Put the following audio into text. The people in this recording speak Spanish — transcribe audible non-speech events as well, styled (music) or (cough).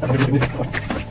(laughs) Rebuscó.